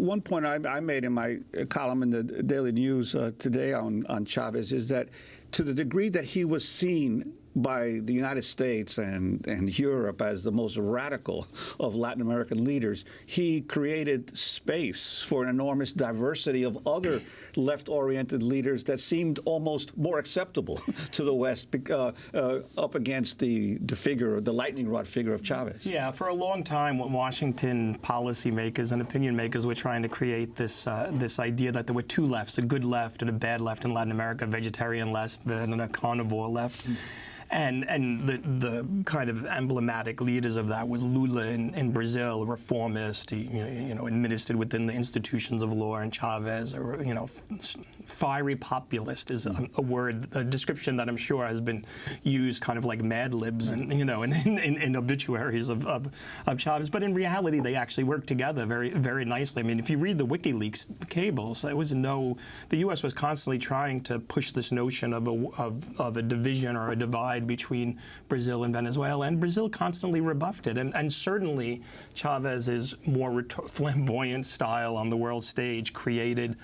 one point I, I, made in my column in the Daily News uh, today on, on Chavez is that to the degree that he was seen by the United States and, and Europe as the most radical of Latin American leaders, he created space for an enormous diversity of other left-oriented leaders that seemed almost more acceptable to the West uh, uh, up against the, the figure, the lightning rod figure of Chavez. Yeah, for a long time, Washington policymakers and opinion makers were trying to create this, uh, this idea that there were two lefts, a good left and a bad left in Latin America, a vegetarian left and a carnivore left. And and the the kind of emblematic leaders of that was Lula in, in Brazil, reformist, you know, administered within the institutions of law, and Chavez, or you know, fiery populist is a, a, word, a description that I'm sure has been used kind of like Mad Libs and you know in, in, in obituaries of, of, of Chavez. But in reality, they actually work together very very nicely. I mean, if you read the WikiLeaks cables, there was no the U.S. was constantly trying to push this notion of a of, of a division or a divide divide between Brazil and Venezuela, and Brazil constantly rebuffed it. And, and certainly Chavez's more flamboyant style on the world stage created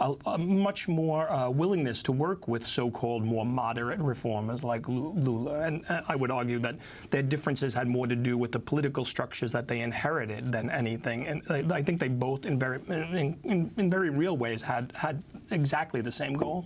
a, a much more uh, willingness to work with so-called more moderate reformers like Lula. And uh, I would argue that their differences had more to do with the political structures that they inherited than anything. And I think they both, in very, in, in, in very real ways, had, had exactly the same goal.